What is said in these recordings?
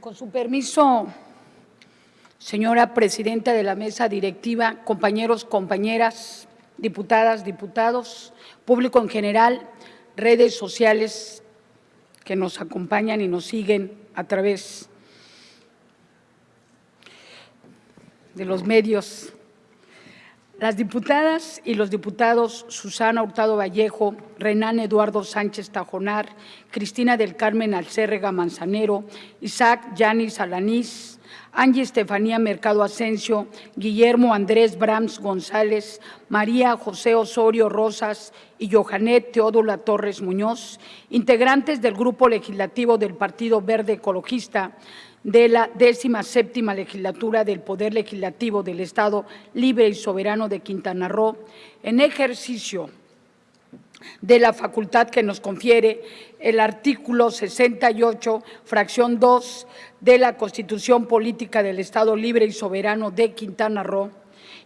Con su permiso, señora presidenta de la mesa directiva, compañeros, compañeras, diputadas, diputados, público en general, redes sociales que nos acompañan y nos siguen a través de los medios. Las diputadas y los diputados Susana Hurtado Vallejo, Renan Eduardo Sánchez Tajonar, Cristina del Carmen Alcérrega Manzanero, Isaac Yanis Alanís, Angie Estefanía Mercado Asensio, Guillermo Andrés Brams González, María José Osorio Rosas y Johanet Teodola Torres Muñoz, integrantes del Grupo Legislativo del Partido Verde Ecologista, de la décima séptima legislatura del Poder Legislativo del Estado Libre y Soberano de Quintana Roo, en ejercicio de la facultad que nos confiere el artículo 68, fracción 2 de la Constitución Política del Estado Libre y Soberano de Quintana Roo,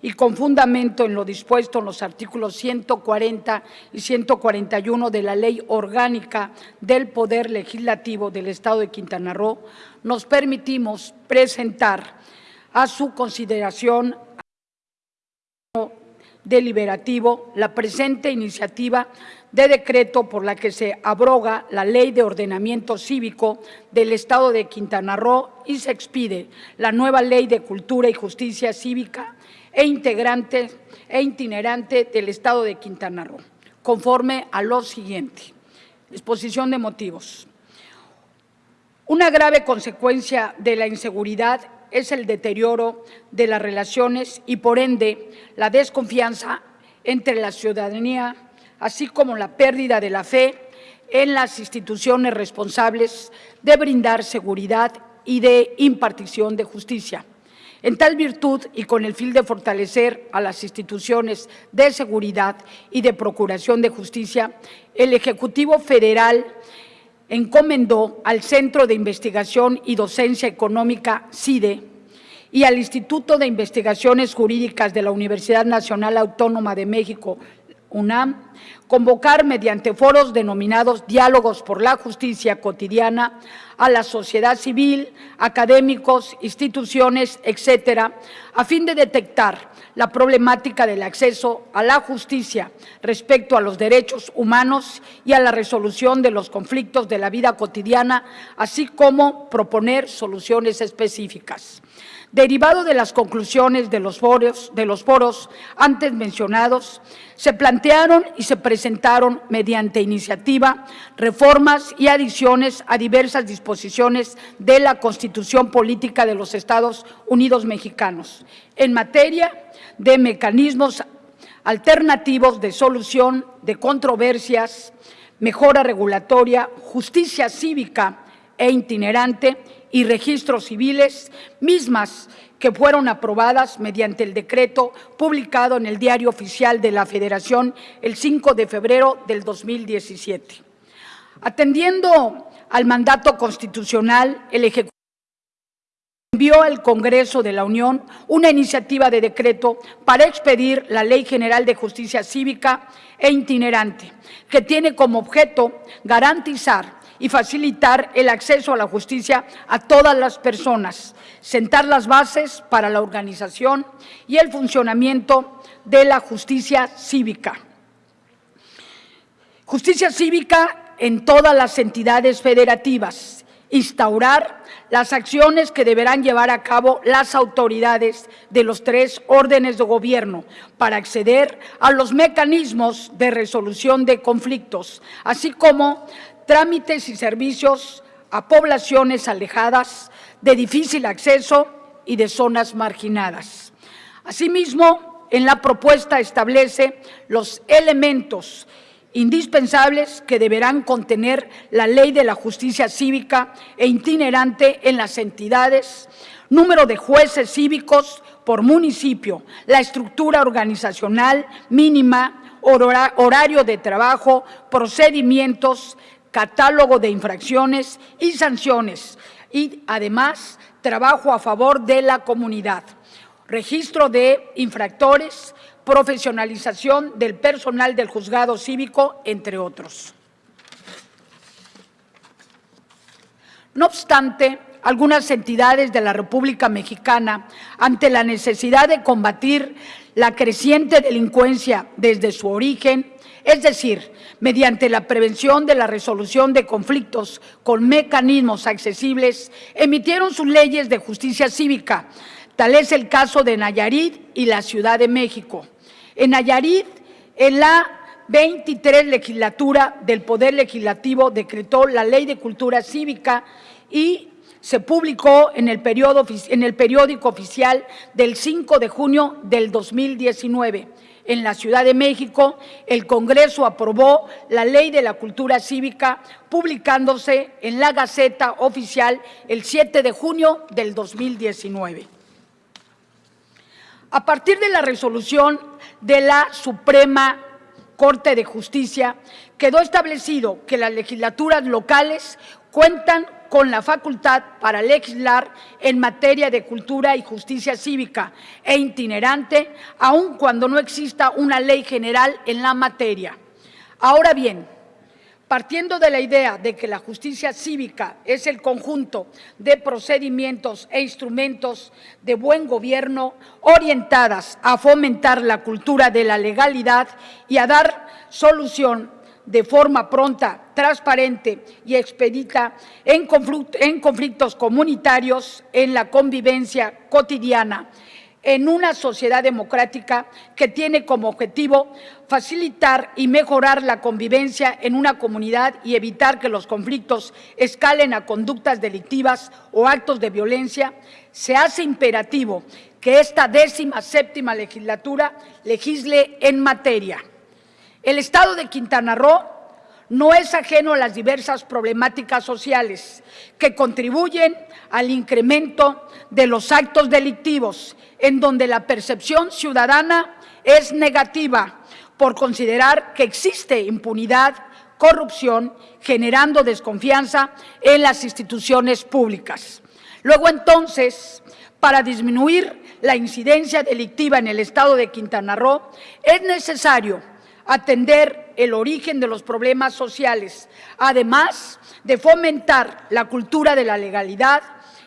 y con fundamento en lo dispuesto en los artículos 140 y 141 de la Ley Orgánica del Poder Legislativo del Estado de Quintana Roo, nos permitimos presentar a su consideración deliberativo la presente iniciativa de decreto por la que se abroga la Ley de Ordenamiento Cívico del Estado de Quintana Roo y se expide la nueva Ley de Cultura y Justicia Cívica e integrante e itinerante del Estado de Quintana Roo, conforme a lo siguiente. Exposición de motivos. Una grave consecuencia de la inseguridad es el deterioro de las relaciones y, por ende, la desconfianza entre la ciudadanía, así como la pérdida de la fe en las instituciones responsables de brindar seguridad y de impartición de justicia. En tal virtud y con el fin de fortalecer a las instituciones de seguridad y de procuración de justicia, el Ejecutivo Federal encomendó al Centro de Investigación y Docencia Económica, CIDE, y al Instituto de Investigaciones Jurídicas de la Universidad Nacional Autónoma de México, UNAM, convocar mediante foros denominados Diálogos por la Justicia Cotidiana a la sociedad civil, académicos, instituciones, etcétera, a fin de detectar la problemática del acceso a la justicia respecto a los derechos humanos y a la resolución de los conflictos de la vida cotidiana, así como proponer soluciones específicas. Derivado de las conclusiones de los, foros, antes mencionados, se plantearon y se presentaron mediante iniciativa reformas y adiciones a diversas disposiciones de la Constitución Política de los Estados Unidos Mexicanos en materia de mecanismos alternativos de solución de controversias, mejora regulatoria, justicia cívica e itinerante y registros civiles, mismas que fueron aprobadas mediante el decreto publicado en el Diario Oficial de la Federación el 5 de febrero del 2017. Atendiendo al mandato constitucional, el Ejecutivo envió al Congreso de la Unión una iniciativa de decreto para expedir la Ley General de Justicia Cívica e Itinerante, que tiene como objeto garantizar y facilitar el acceso a la justicia a todas las personas, sentar las bases para la organización y el funcionamiento de la justicia cívica. Justicia cívica en todas las entidades federativas, instaurar las acciones que deberán llevar a cabo las autoridades de los tres órdenes de gobierno para acceder a los mecanismos de resolución de conflictos, así como trámites y servicios a poblaciones alejadas, de difícil acceso y de zonas marginadas. Asimismo, en la propuesta establece los elementos indispensables que deberán contener la ley de la justicia cívica e itinerante en las entidades, número de jueces cívicos por municipio, la estructura organizacional mínima, horario de trabajo, procedimientos, catálogo de infracciones y sanciones y además trabajo a favor de la comunidad, registro de infractores, profesionalización del personal del juzgado cívico, entre otros. No obstante, algunas entidades de la República Mexicana ante la necesidad de combatir la creciente delincuencia desde su origen, es decir, mediante la prevención de la resolución de conflictos con mecanismos accesibles, emitieron sus leyes de justicia cívica. Tal es el caso de Nayarit y la Ciudad de México. En Nayarit, en la 23 legislatura del Poder Legislativo decretó la Ley de Cultura Cívica y se publicó en el, periódico oficial del 5 de junio del 2019. En la Ciudad de México, el Congreso aprobó la Ley de la Cultura Cívica, publicándose en la Gaceta Oficial el 7 de junio del 2019. A partir de la resolución de la Suprema Corte de Justicia, quedó establecido que las legislaturas locales cuentan con la facultad para legislar en materia de cultura y justicia cívica e itinerante, aun cuando no exista una ley general en la materia. Ahora bien, partiendo de la idea de que la justicia cívica es el conjunto de procedimientos e instrumentos de buen gobierno orientadas a fomentar la cultura de la legalidad y a dar solución de forma pronta, transparente y expedita en, conflictos comunitarios, en la convivencia cotidiana, en una sociedad democrática que tiene como objetivo facilitar y mejorar la convivencia en una comunidad y evitar que los conflictos escalen a conductas delictivas o actos de violencia, se hace imperativo que esta décima séptima legislatura legisle en materia. El Estado de Quintana Roo no es ajeno a las diversas problemáticas sociales que contribuyen al incremento de los actos delictivos, en donde la percepción ciudadana es negativa por considerar que existe impunidad, corrupción, generando desconfianza en las instituciones públicas. Luego entonces, para disminuir la incidencia delictiva en el Estado de Quintana Roo, es necesario atender el origen de los problemas sociales, además de fomentar la cultura de la legalidad,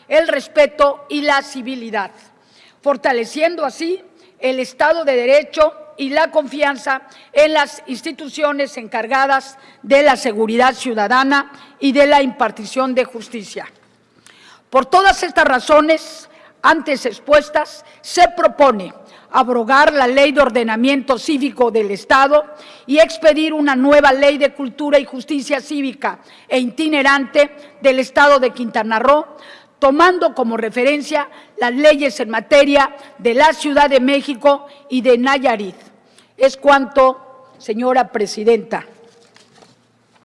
el respeto y la civilidad, fortaleciendo así el Estado de Derecho y la confianza en las instituciones encargadas de la seguridad ciudadana y de la impartición de justicia. Por todas estas razones antes expuestas, se propone abrogar la Ley de Ordenamiento Cívico del Estado y expedir una nueva Ley de Cultura y Justicia Cívica e itinerante del Estado de Quintana Roo, tomando como referencia las leyes en materia de la Ciudad de México y de Nayarit. Es cuanto, señora presidenta.